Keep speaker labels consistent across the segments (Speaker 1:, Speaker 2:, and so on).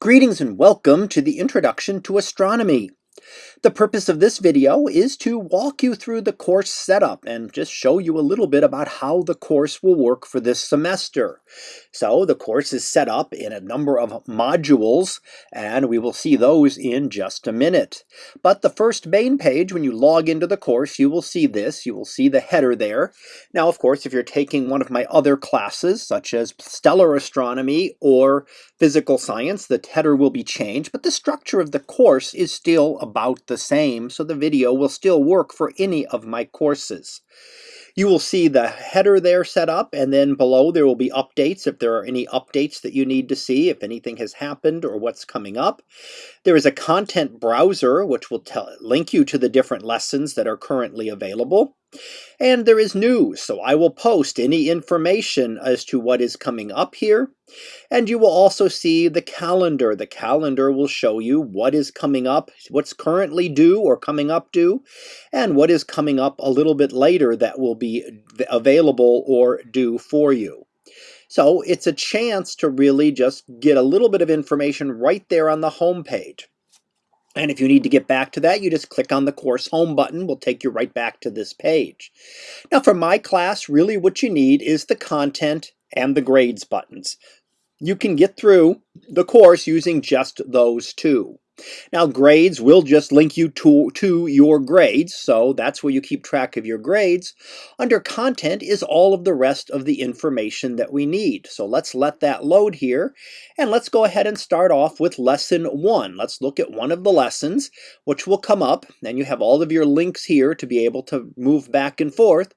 Speaker 1: Greetings and welcome to the Introduction to Astronomy. The purpose of this video is to walk you through the course setup and just show you a little bit about how the course will work for this semester. So the course is set up in a number of modules and we will see those in just a minute. But the first main page, when you log into the course, you will see this. You will see the header there. Now, of course, if you're taking one of my other classes, such as stellar astronomy or physical science, the header will be changed, but the structure of the course is still about the same, so the video will still work for any of my courses. You will see the header there set up, and then below there will be updates if there are any updates that you need to see, if anything has happened or what's coming up. There is a content browser which will tell, link you to the different lessons that are currently available. And there is news, so I will post any information as to what is coming up here. And you will also see the calendar. The calendar will show you what is coming up, what's currently due or coming up due, and what is coming up a little bit later that will be available or due for you. So it's a chance to really just get a little bit of information right there on the home page. And if you need to get back to that, you just click on the course home button. We'll take you right back to this page. Now for my class, really what you need is the content and the grades buttons. You can get through the course using just those two. Now grades will just link you to, to your grades, so that's where you keep track of your grades. Under content is all of the rest of the information that we need. So let's let that load here, and let's go ahead and start off with lesson one. Let's look at one of the lessons, which will come up, and you have all of your links here to be able to move back and forth,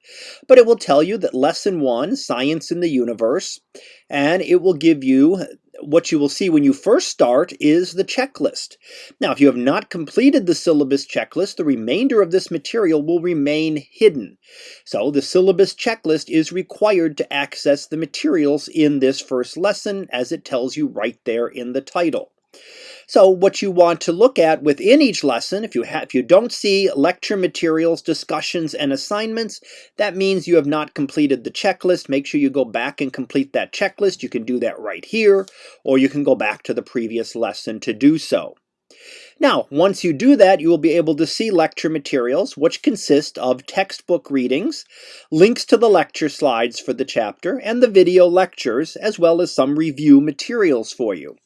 Speaker 1: but it will tell you that lesson one, Science in the Universe, and it will give you what you will see when you first start is the checklist. Now, if you have not completed the syllabus checklist, the remainder of this material will remain hidden. So the syllabus checklist is required to access the materials in this first lesson as it tells you right there in the title. So what you want to look at within each lesson, if you, if you don't see lecture materials, discussions, and assignments, that means you have not completed the checklist. Make sure you go back and complete that checklist. You can do that right here, or you can go back to the previous lesson to do so. Now, once you do that, you will be able to see lecture materials, which consist of textbook readings, links to the lecture slides for the chapter, and the video lectures, as well as some review materials for you.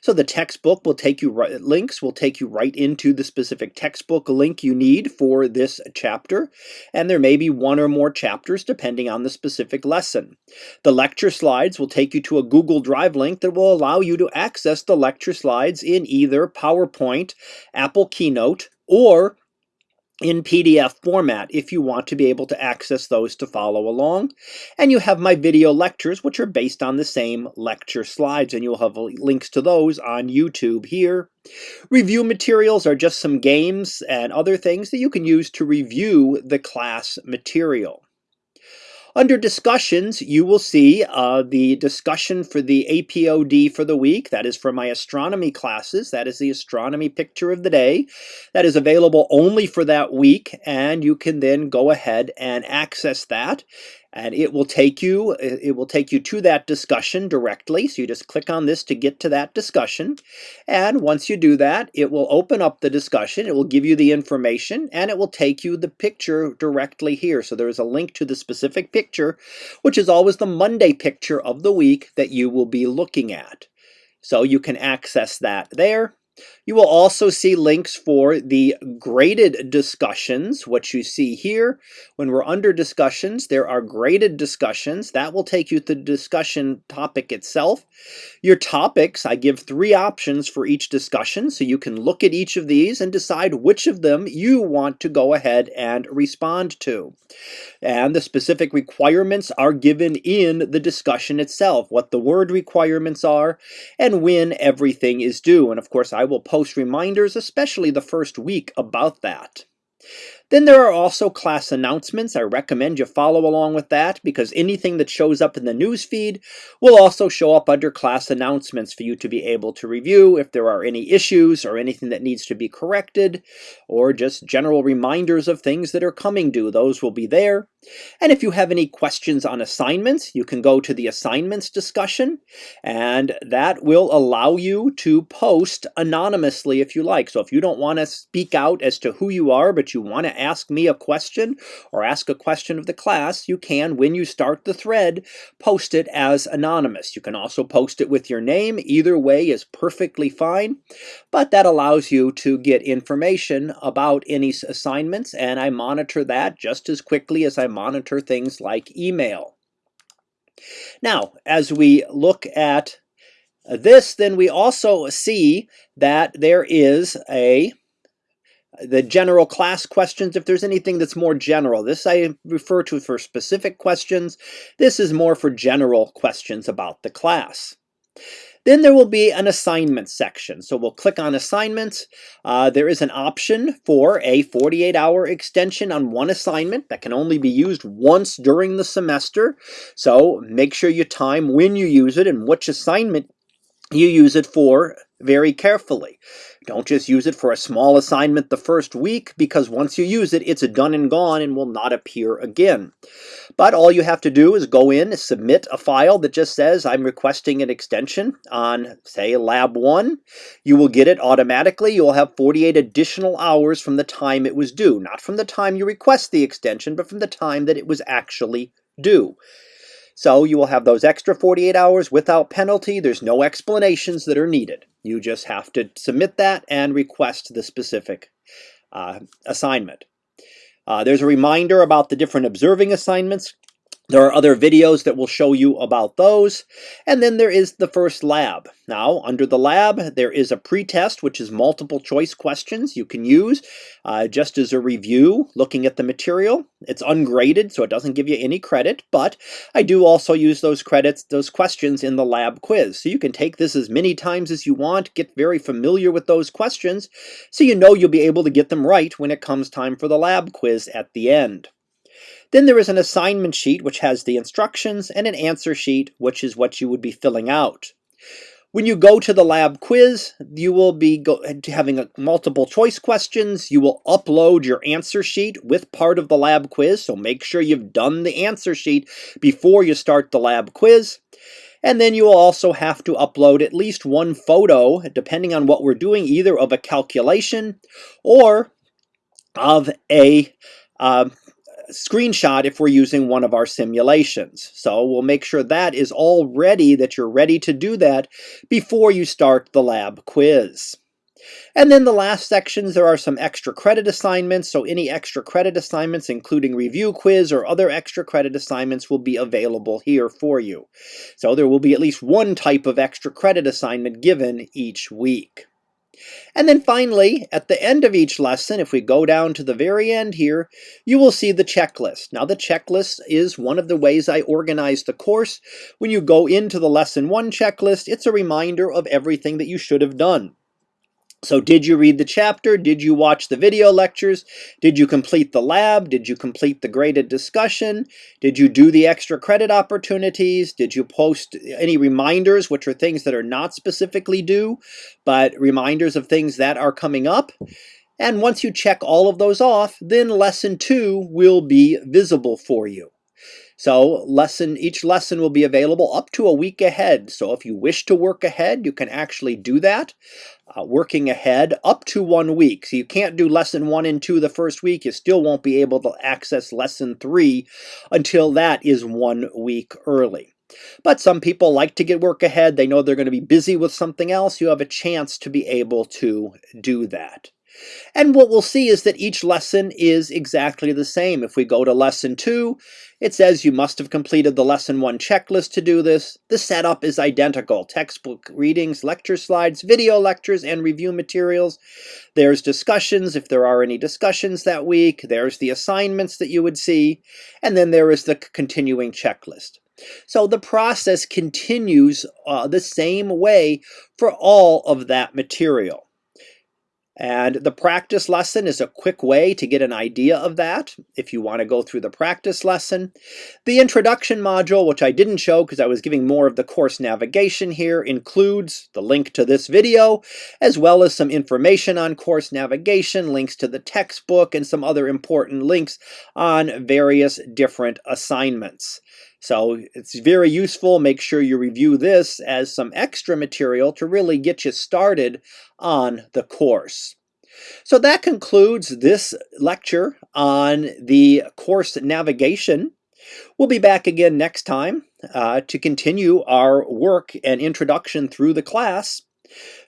Speaker 1: So the textbook will take you right, links will take you right into the specific textbook link you need for this chapter, and there may be one or more chapters depending on the specific lesson. The lecture slides will take you to a Google Drive link that will allow you to access the lecture slides in either PowerPoint, Apple Keynote, or in PDF format if you want to be able to access those to follow along. And you have my video lectures, which are based on the same lecture slides, and you'll have links to those on YouTube here. Review materials are just some games and other things that you can use to review the class material. Under discussions, you will see uh, the discussion for the APOD for the week. That is for my astronomy classes. That is the astronomy picture of the day. That is available only for that week, and you can then go ahead and access that and it will take you it will take you to that discussion directly. So you just click on this to get to that discussion. And once you do that it will open up the discussion. It will give you the information and it will take you the picture directly here. So there is a link to the specific picture which is always the Monday picture of the week that you will be looking at. So you can access that there you will also see links for the graded discussions, which you see here. When we're under discussions, there are graded discussions. That will take you to the discussion topic itself. Your topics, I give three options for each discussion, so you can look at each of these and decide which of them you want to go ahead and respond to. And the specific requirements are given in the discussion itself, what the word requirements are, and when everything is due. And of course, I will post reminders, especially the first week, about that. Then there are also class announcements. I recommend you follow along with that because anything that shows up in the news feed will also show up under class announcements for you to be able to review if there are any issues or anything that needs to be corrected or just general reminders of things that are coming due. Those will be there. And if you have any questions on assignments, you can go to the assignments discussion and that will allow you to post anonymously if you like. So if you don't want to speak out as to who you are, but you want to ask me a question or ask a question of the class, you can, when you start the thread, post it as anonymous. You can also post it with your name. Either way is perfectly fine, but that allows you to get information about any assignments, and I monitor that just as quickly as I monitor things like email. Now, as we look at this, then we also see that there is a the general class questions, if there's anything that's more general. This I refer to for specific questions. This is more for general questions about the class. Then there will be an assignment section. So we'll click on assignments. Uh, there is an option for a 48 hour extension on one assignment that can only be used once during the semester. So make sure you time when you use it and which assignment you use it for very carefully. Don't just use it for a small assignment the first week because once you use it, it's done and gone and will not appear again. But all you have to do is go in, submit a file that just says I'm requesting an extension on, say, Lab 1. You will get it automatically. You'll have 48 additional hours from the time it was due. Not from the time you request the extension, but from the time that it was actually due. So you will have those extra 48 hours without penalty. There's no explanations that are needed. You just have to submit that and request the specific uh, assignment. Uh, there's a reminder about the different observing assignments. There are other videos that will show you about those. And then there is the first lab. Now, under the lab, there is a pretest, which is multiple choice questions you can use uh, just as a review, looking at the material. It's ungraded, so it doesn't give you any credit, but I do also use those credits, those questions in the lab quiz. So you can take this as many times as you want, get very familiar with those questions, so you know you'll be able to get them right when it comes time for the lab quiz at the end. Then there is an assignment sheet which has the instructions and an answer sheet which is what you would be filling out. When you go to the lab quiz, you will be having a, multiple choice questions. You will upload your answer sheet with part of the lab quiz, so make sure you've done the answer sheet before you start the lab quiz. And then you will also have to upload at least one photo, depending on what we're doing, either of a calculation or of a uh, screenshot if we're using one of our simulations. So we'll make sure that is all ready, that you're ready to do that before you start the lab quiz. And then the last sections, there are some extra credit assignments. So any extra credit assignments, including review quiz or other extra credit assignments will be available here for you. So there will be at least one type of extra credit assignment given each week. And then finally, at the end of each lesson, if we go down to the very end here, you will see the checklist. Now the checklist is one of the ways I organize the course. When you go into the lesson one checklist, it's a reminder of everything that you should have done. So did you read the chapter? Did you watch the video lectures? Did you complete the lab? Did you complete the graded discussion? Did you do the extra credit opportunities? Did you post any reminders, which are things that are not specifically due, but reminders of things that are coming up? And once you check all of those off, then lesson two will be visible for you. So lesson each lesson will be available up to a week ahead. So if you wish to work ahead, you can actually do that. Uh, working ahead up to one week. So you can't do lesson one and two the first week. You still won't be able to access lesson three until that is one week early. But some people like to get work ahead. They know they're going to be busy with something else. You have a chance to be able to do that. And what we'll see is that each lesson is exactly the same. If we go to lesson two, it says you must have completed the lesson one checklist to do this. The setup is identical. Textbook readings, lecture slides, video lectures, and review materials. There's discussions, if there are any discussions that week. There's the assignments that you would see. And then there is the continuing checklist. So the process continues uh, the same way for all of that material. And the practice lesson is a quick way to get an idea of that if you want to go through the practice lesson. The introduction module, which I didn't show because I was giving more of the course navigation here, includes the link to this video, as well as some information on course navigation, links to the textbook, and some other important links on various different assignments. So it's very useful. Make sure you review this as some extra material to really get you started on the course. So that concludes this lecture on the course navigation. We'll be back again next time uh, to continue our work and introduction through the class.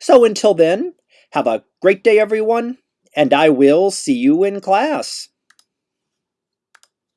Speaker 1: So until then, have a great day everyone, and I will see you in class.